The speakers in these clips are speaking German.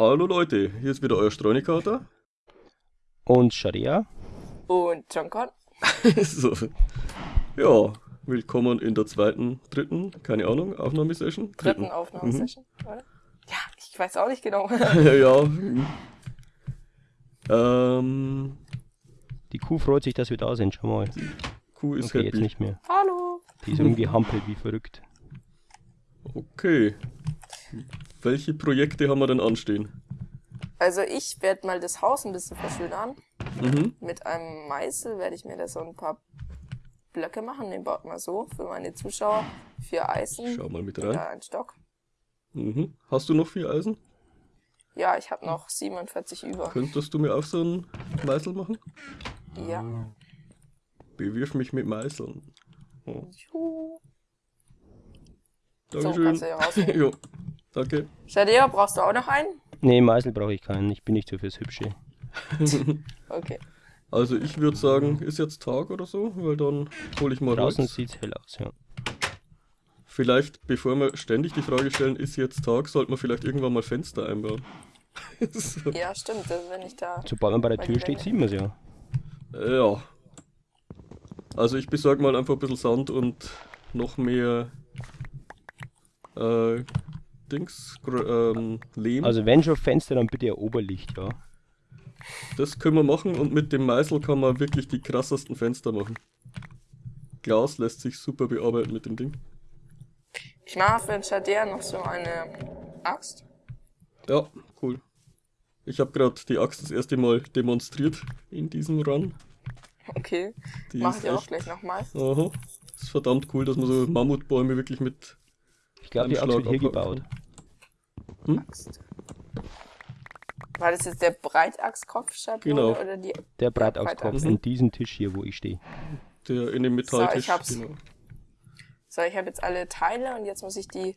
Hallo Leute, hier ist wieder euer Streunikater. Und Sharia. Und Jonkon. so. Ja, willkommen in der zweiten, dritten, keine Ahnung, Aufnahmesession. Dritten Aufnahmesession, oder? Ja, ich weiß auch nicht genau. ja. hm. Ähm, Die Kuh freut sich, dass wir da sind. Schau mal. Kuh ist Okay, jetzt happy. nicht mehr. Hallo. Die ist irgendwie hampelt wie verrückt. Okay. Welche Projekte haben wir denn anstehen? Also ich werde mal das Haus ein bisschen verschönern. Mhm. Mit einem Meißel werde ich mir da so ein paar Blöcke machen. Den baut mal so für meine Zuschauer. Vier Eisen. Schau mal mit rein. da ein Stock. Mhm. Hast du noch vier Eisen? Ja, ich habe noch 47 über. Könntest du mir auch so einen Meißel machen? Ja. Bewirf mich mit Meißeln. Oh. Juhu. So, Dankeschön. kannst du ja rausnehmen. danke. Shadia, brauchst du auch noch einen? Nee, Meißel brauche ich keinen. Ich bin nicht so fürs Hübsche. Okay. Also ich würde sagen, ist jetzt Tag oder so, weil dann hole ich mal Draußen Holz. sieht's hell aus, ja. Vielleicht, bevor wir ständig die Frage stellen, ist jetzt Tag, sollte man vielleicht irgendwann mal Fenster einbauen. so. Ja, stimmt. Also wenn ich da... Sobald man bei der Tür steht, sieht man es ja. Ja. Also ich besorge mal einfach ein bisschen Sand und noch mehr äh, Dings, ähm, Lehm. Also wenn schon Fenster, dann bitte ein Oberlicht, ja. Das können wir machen und mit dem Meißel kann man wirklich die krassesten Fenster machen. Glas lässt sich super bearbeiten mit dem Ding. Ich mache für den Shadia noch so eine Axt. Ja, cool. Ich habe gerade die Axt das erste Mal demonstriert in diesem Run. Okay. Die Mache ist ich auch echt- gleich nochmal. Aha. Ist verdammt cool, dass man so Mammutbäume wirklich mit. Ich glaube, die Axt wird Schlag hier abhacken gebaut. Axt. War das jetzt der Breitachskopfschablone Genau. oder die? Der Breitachs. Breitachskopf Mhm. und diesen Tisch hier, wo ich stehe. Der in dem Metalltisch. ich hab's. genau. So, ich habe jetzt alle Teile und jetzt muss ich die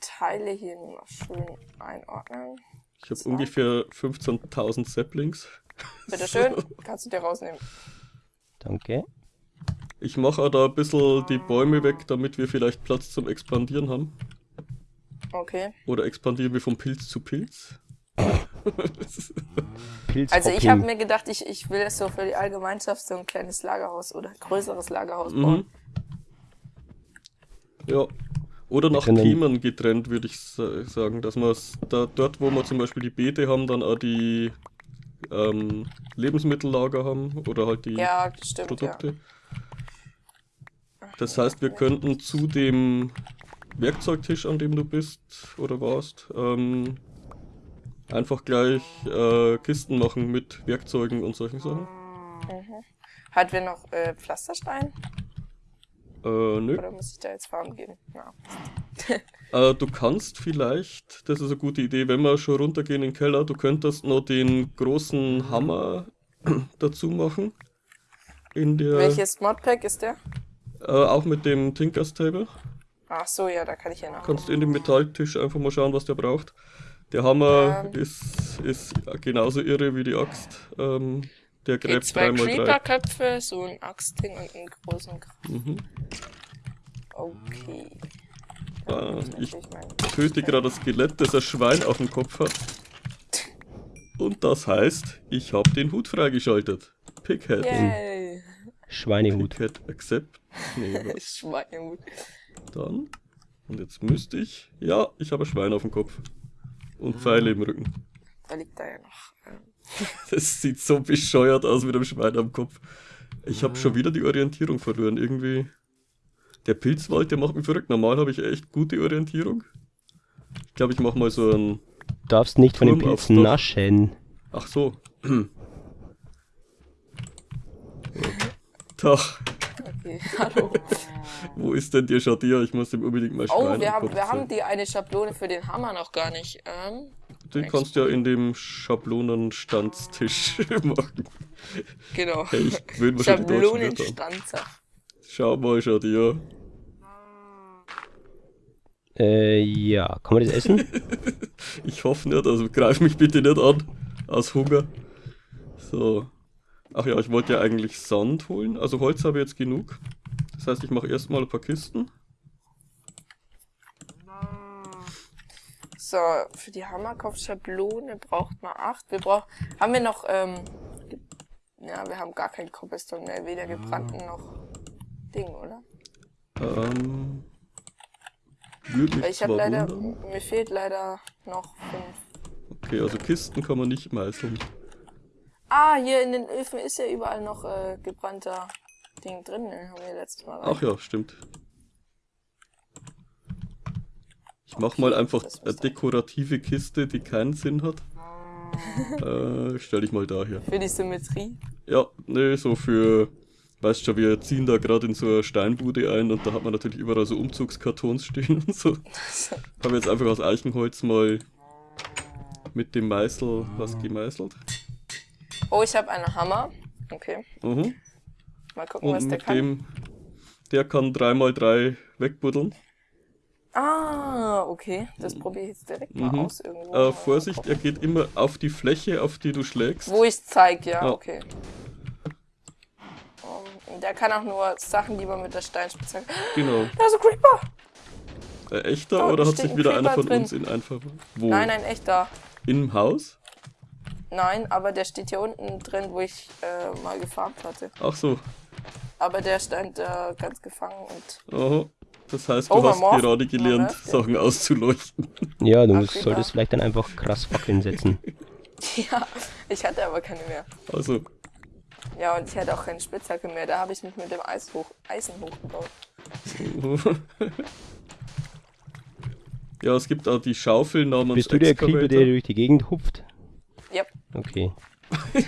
Teile hier nur noch schön einordnen. Ich habe So. ungefähr 15.000 Saplings. Bitteschön, kannst du dir rausnehmen. Danke. Ich mache auch da ein bisschen die Bäume weg, damit wir vielleicht Platz zum Expandieren haben. Okay. Oder expandieren wir von Pilz zu Pilz? Pilz Also ich habe mir gedacht, ich, ich will so für die Allgemeinschaft so ein kleines Lagerhaus oder größeres Lagerhaus bauen. Mhm. Ja. Oder nach Themen getrennt, würde ich sa- sagen, dass man da dort, wo wir zum Beispiel die Beete haben, dann auch die ähm, Lebensmittellager haben oder halt die Ja, das stimmt, Produkte. Das heißt, wir könnten zu dem Werkzeugtisch, an dem du bist oder warst, ähm, einfach gleich äh, Kisten machen mit Werkzeugen und solchen Sachen. Mhm. Hatten wir noch äh, Pflasterstein? Äh, nö. Oder muss ich da jetzt farmen gehen? Ja. Äh, du kannst vielleicht, das ist eine gute Idee, wenn wir schon runtergehen in den Keller, du könntest noch den großen Hammer dazu machen. In der, Welches Modpack ist der? äh, auch mit dem Tinkers Table. Ach so, ja, da kann ich ja noch. Kannst in dem Metalltisch einfach mal schauen, was der braucht. Der Hammer Ähm. ist, ist genauso irre wie die Axt. Ähm, der Okay, gräbt zwei 3x3. Creeper-Köpfe, so ein Axtding und einen großen Kraft. Mhm. Okay. Ah, ich töte gerade das Skelett, das ein Schwein auf dem Kopf hat. Und das heißt, ich habe den Hut freigeschaltet. Pighead. Yay! Schweinehut. Pighead accept. Nee, Schweinehut. Dann? Und jetzt müsste ich. Ja, ich habe ein Schwein auf dem Kopf. Und Pfeile im Rücken. Da liegt da ja noch. Das sieht so bescheuert aus mit dem Schwein am Kopf. Ich habe schon wieder die Orientierung verloren. Irgendwie. Der Pilzwald, der macht mich verrückt. Normal habe ich echt gute Orientierung. Ich glaube, ich mache mal so ein. Du darfst nicht von den Turm Pilzen naschen. Ach so. Tag, Okay, hallo. wo ist denn der Shadia? Ich muss dem unbedingt mal Schwein Oh, wir haben, wir haben die eine Schablone für den Hammer noch gar nicht. Ähm, Den kannst du ja in dem Schablonenstandstisch machen. genau. Hey, ich die Wörter an. Schablonenstanzer. Schau mal, Shadia. Äh, ja. Kann man das essen? Ich hoffe nicht, also greif mich bitte nicht an. Aus Hunger. So. Ach ja, ich wollte ja eigentlich Sand holen. Also Holz habe ich jetzt genug. Das heißt, ich mache erstmal ein paar Kisten. So, für die Hammerkopfschablone braucht man acht. Wir brauchen. Haben wir noch, ähm. Ja, wir haben gar kein Cobblestone mehr. Weder gebrannten noch Ding, oder? Ähm. Würde ich habe leider. wundern. Mir fehlt leider noch fünf. Okay, also Kisten kann man nicht meißeln. Ah, hier in den Öfen ist ja überall noch äh, gebrannter Ding drin. Den haben wir letztes Mal. Ach ja, stimmt. Ich mach mal einfach eine dekorative Kiste, die keinen Sinn hat. äh, stell ich mal daher. Für die Symmetrie. Ja, nee, so für. Weißt schon, wir ziehen da gerade in so eine Steinbude ein und da hat man natürlich überall so Umzugskartons stehen und so. Haben wir jetzt einfach aus Eichenholz mal mit dem Meißel was gemeißelt. Oh, ich habe einen Hammer. Okay. Mhm. Mal gucken, was Und der mit kann. dem, der kann 3x3 wegbuddeln. Ah, okay. Das probiere ich jetzt direkt mal Mhm. aus irgendwo. Äh, Vorsicht, er geht immer auf die Fläche, auf die du schlägst. Wo ich zeig, ja, Ja. okay. Um, der kann auch nur Sachen, die man mit der Steinspitzhacke. Genau. Da ist ein Creeper! Äh, echter Oh, oder hat sich ein wieder einer Creeper von drin. uns in einfach. Wo? Nein, nein, echt da. Im Haus? Nein, aber der steht hier unten drin, wo ich äh, mal gefarmt hatte. Ach so. Aber der stand da ganz gefangen und. Aha. Das heißt, du Oh, hast gerade gelernt, ja. Sachen auszuleuchten. Ja, du Ach, musst, solltest vielleicht dann einfach krass Fackeln setzen. Ja, ich hatte aber keine mehr. Also, Ja, und ich hatte auch keine Spitzhacke mehr. Da habe ich mich mit dem Eis hoch, Eisen hochgebaut. ja, es gibt auch die Schaufel namens Bist du der Creeper, der durch die Gegend hupft? Okay.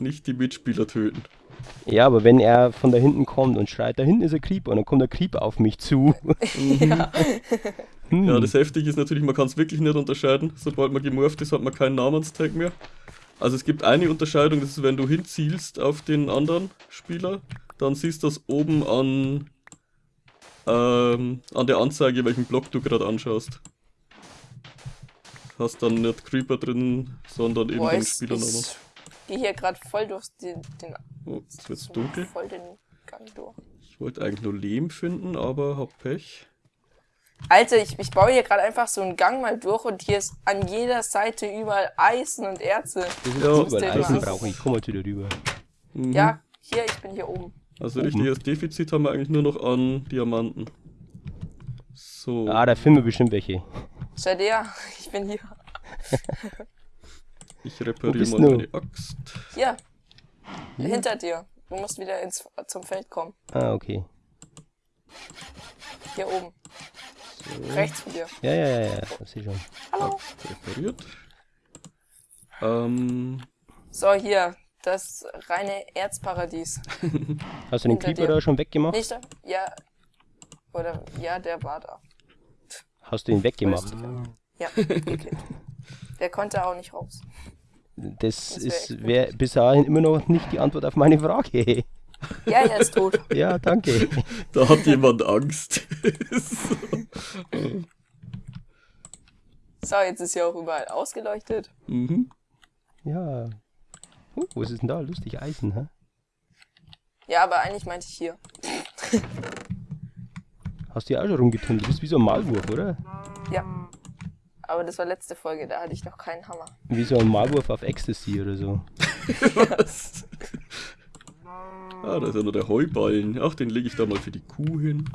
Nicht die Mitspieler töten. Ja, aber wenn er von da hinten kommt und schreit, da hinten ist ein Creeper und dann kommt der Creeper auf mich zu. ja. Hm. Ja, das Heftige ist natürlich, man kann es wirklich nicht unterscheiden. Sobald man gemorpht ist, hat man keinen Namenstag mehr. Also es gibt eine Unterscheidung, das ist, wenn du hinzielst auf den anderen Spieler, dann siehst du das oben an, ähm, an der Anzeige, welchen Block du gerade anschaust. Hast dann nicht Creeper drin, sondern eben Boah, den ich, Spielernamen. ich gehe hier gerade voll durch den, den, Oh, jetzt wird's dunkel. voll den Gang durch. Ich wollte eigentlich nur Lehm finden, aber hab Pech. Alter, ich, ich baue hier gerade einfach so einen Gang mal durch und hier ist an jeder Seite überall Eisen und Erze. Ja, überall Eisen brauche ich. Komm mal wieder rüber. Mhm. Ja, hier, ich bin hier oben. Also Oben. richtiges Defizit haben wir eigentlich nur noch an Diamanten. So. Ah, da finden wir bestimmt welche. Schau dir, ich bin hier. Ich repariere mal meine Axt. Hier. Hinter dir. Du musst wieder ins, zum Feld kommen. Ah, okay. Hier oben. Rechts von dir. Ja, ja, ja, ja. Das sehe ich schon. Hallo. Repariert. Ähm, So, hier. Das reine Erzparadies. Hast du den Hinter Creeper dir. da schon weggemacht? Nicht da? Ja. Oder, ja, der war da. Hast du ihn weggemacht? Ja, okay. Der konnte auch nicht raus. Das Das wär ist wär bis dahin immer noch nicht die Antwort auf meine Frage. Ja, er ist tot. Ja, danke. da hat jemand Angst. So, jetzt ist hier auch überall ausgeleuchtet. mhm. Ja. Uh, was ist denn da? Lustig Eisen, hä? Ja, aber eigentlich meinte ich hier. Hast du ja auch schon rumgetunt. Du bist wie so ein Maulwurf, oder? Ja. Aber das war letzte Folge, da hatte ich noch keinen Hammer. Wie so ein Maulwurf auf Ecstasy oder so. Was? Ah, da ist ja noch der Heuballen. Ach, den lege ich da mal für die Kuh hin.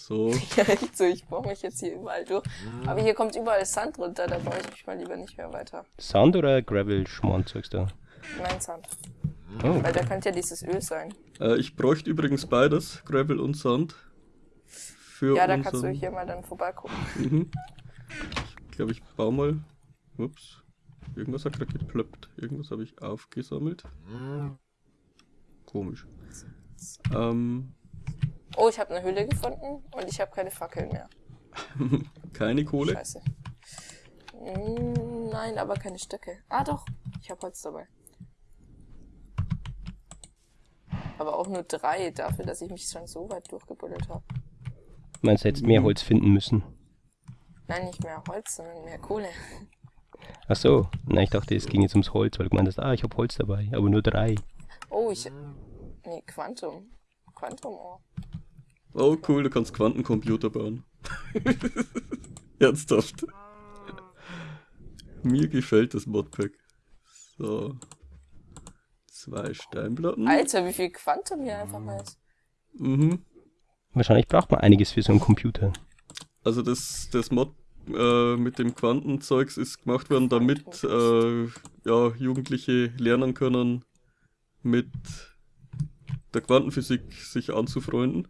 So. Ja, echt so, ich baue mich jetzt hier überall durch. Aber hier kommt überall Sand runter, da baue ich mich mal lieber nicht mehr weiter. Sand oder Gravel Schmand, sagst du? Nein, Sand. Oh, Weil da könnte ja dieses Öl sein. Äh, ich bräuchte übrigens beides, Gravel und Sand. Für Ja, da unseren- kannst du hier mal dann vorbeigucken. Mhm. Ich glaube, ich baue mal. Ups. Irgendwas hat gerade geplöppt. Irgendwas habe ich aufgesammelt. Komisch. Ähm, Oh, ich habe eine Hülle gefunden und ich habe keine Fackeln mehr. keine Kohle. Scheiße. Mm, Nein, aber keine Stöcke. Ah, doch. Ich habe Holz dabei. Aber auch nur drei dafür, dass ich mich schon so weit durchgebuddelt habe. meinst du, hättest mehr Holz finden müssen? Nein, nicht mehr Holz, sondern mehr Kohle. Ach so. Na, ich dachte, es ging jetzt ums Holz, weil du meintest, ah, ich habe Holz dabei, aber nur drei. Oh, ich. Nee, Quantum. Quantum Ohr. Oh, cool, du kannst Quantencomputer bauen. Ernsthaft. Mir gefällt das Modpack. So. Zwei Steinplatten. Alter, wie viel Quantum hier einfach mal ist. Mhm. Wahrscheinlich braucht man einiges für so einen Computer. Also das, das Mod äh, mit dem Quantenzeugs ist gemacht worden, damit äh, ja, Jugendliche lernen können, mit der Quantenphysik sich anzufreunden.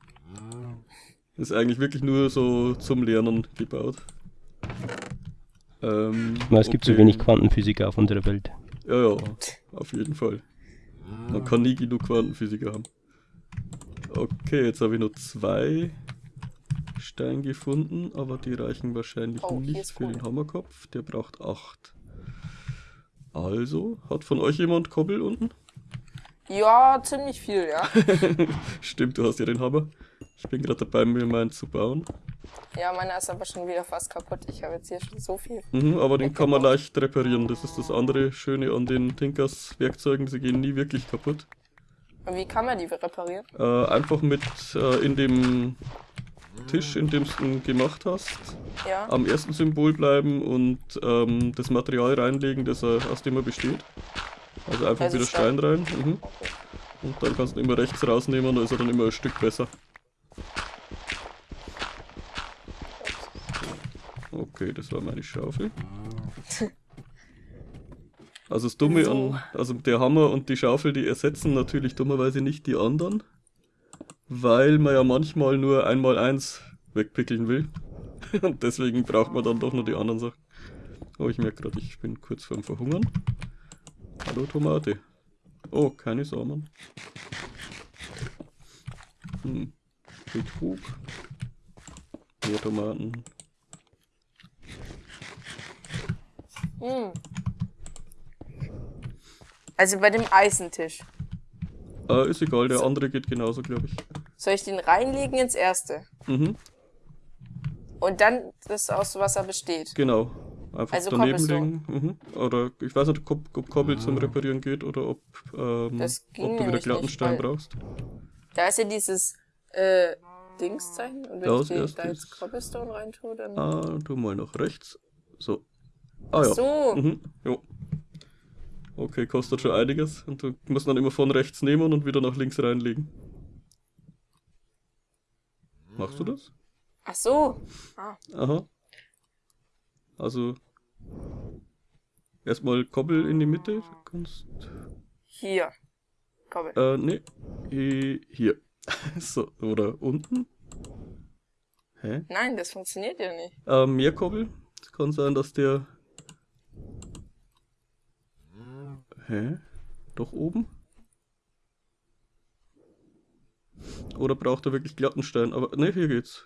Ist eigentlich wirklich nur so zum Lernen gebaut. Ähm, es gibt so okay. wenig Quantenphysiker auf unserer Welt. Ja, ja, auf jeden Fall. Man kann nie genug Quantenphysiker haben. Okay, jetzt habe ich nur zwei Steine gefunden, aber die reichen wahrscheinlich Oh, nicht für Kohle. den Hammerkopf. Der braucht acht. Also, hat von euch jemand Kobbel unten? Ja, ziemlich viel, ja. Stimmt, du hast ja den Hammer. Ich bin gerade dabei, mir meinen zu bauen. Ja, meiner ist aber schon wieder fast kaputt. Ich habe jetzt hier schon so viel. Mhm, aber den kann man leicht reparieren. Das ist das andere Schöne an den Tinkers Werkzeugen. Sie gehen nie wirklich kaputt. Und wie kann man die reparieren? Äh, einfach mit äh, in dem Tisch, in dem du ihn gemacht hast, Ja. am ersten Symbol bleiben und ähm, das Material reinlegen, das er, aus dem er besteht. Also einfach Also wieder Stein. Stein rein. Mhm. Okay. Und dann kannst du ihn immer rechts rausnehmen, da ist er dann immer ein Stück besser. Okay, das war meine Schaufel. Also das Dumme an, also der Hammer und die Schaufel, die ersetzen natürlich dummerweise nicht die anderen, weil man ja manchmal nur einmal eins wegpickeln will. Und deswegen braucht man dann doch nur die anderen Sachen. Oh, ich merke gerade, ich bin kurz vorm Verhungern. Hallo Tomate. Oh, keine Samen. Hm. Betrug. Mehr Tomaten. Hm. Also bei dem Eisentisch. Äh, ist egal, der andere geht genauso, glaube ich. Soll ich den reinlegen ins erste? Mhm, Und dann das aus was er besteht. genau. Einfach Also daneben legen. Mhm. Oder ich weiß nicht, ob, ob Kobbel zum Reparieren geht oder ob, ähm, Das ging ob du wieder Glattenstein brauchst. Da ist ja dieses äh, Dingszeichen. Und wenn Ja, ich die, da jetzt Cobblestone reintue, dann. Ah, tu mal nach rechts. So. Ah ja. So. Mhm. Jo. Okay, kostet schon einiges. Und du musst dann immer von rechts nehmen und wieder nach links reinlegen. Machst du das? Ach so. Ah. Aha. Also. Erstmal Kobbel in die Mitte. Du kannst. Hier. Kobbel. Äh, nee. Hi- Hier. so, oder unten. Hä? Nein, das funktioniert ja nicht. Äh, mehr Kobbel. Es kann sein, dass der. Hä? Doch oben? Oder braucht er wirklich Glattenstein? Aber ne, hier geht's.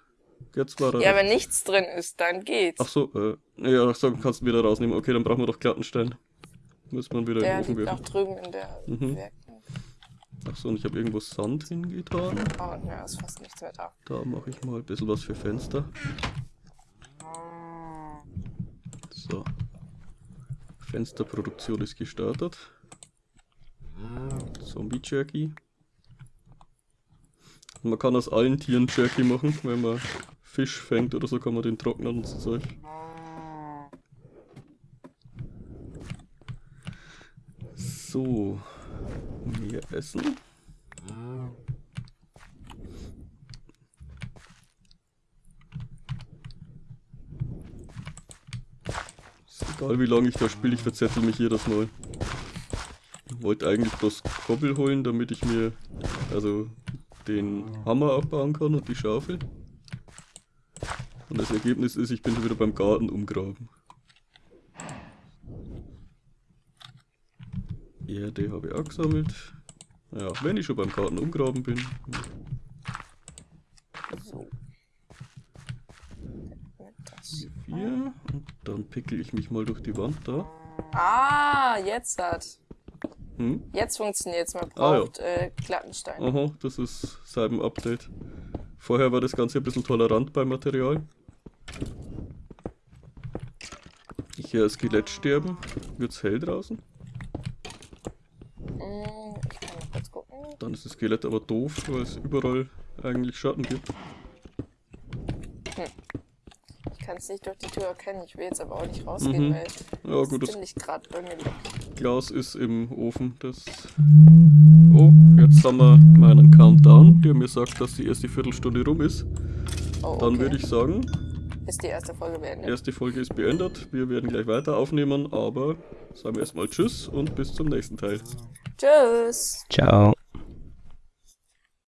Jetzt war er. Ja, wenn nichts drin ist, dann geht's. Ach so, äh, ja, so kannst du ihn wieder rausnehmen. Okay, dann brauchen wir doch Glattenstein. Muss man wieder der in den Ofen liegt auch drüben in der Mhm. Ach so, und ich habe irgendwo Sand hingetan. Oh, ja, ist fast nichts mehr da. Da mache ich mal ein bisschen was für Fenster. So. Fensterproduktion ist gestartet. Zombie Jerky. Man kann aus allen Tieren Jerky machen, wenn man Fisch fängt oder so, kann man den trocknen und so Zeug. So. Mehr Essen. Ist egal wie lange ich da spiele, ich verzettel mich jedes Mal. Ich wollte eigentlich bloß Kobbel holen, damit ich mir also den Hammer abbauen kann und die Schaufel. Und das Ergebnis ist, ich bin schon wieder beim Garten umgraben. Erde habe ich auch gesammelt. Ja, wenn ich schon beim Garten umgraben bin. So. Das. Vier. Und dann pickel ich mich mal durch die Wand da. Ah, jetzt hat. Hm? Jetzt funktioniert's. Man Ah, ja. braucht äh, Glattenstein. Aha, das ist seit dem Update. Vorher war das Ganze ein bisschen tolerant beim Material. Ich höre Skelett sterben. Wird's hell draußen? Mm, Ich kann mal kurz gucken. Dann ist das Skelett aber doof, weil es überall eigentlich Schatten gibt. Kann es nicht durch die Tür erkennen. Ich will jetzt aber auch nicht rausgehen, Mhm. weil Ja, gut, ist das ziemlich gerade weg. Glas ist im Ofen. Das. Oh, jetzt haben wir meinen Countdown, der mir sagt, dass die erste Viertelstunde rum ist. Oh, Dann okay. würde ich sagen, Ist die erste Folge beendet. erste Folge ist beendet. Wir werden gleich weiter aufnehmen, aber sagen wir erstmal Tschüss und bis zum nächsten Teil. Tschüss! Ciao.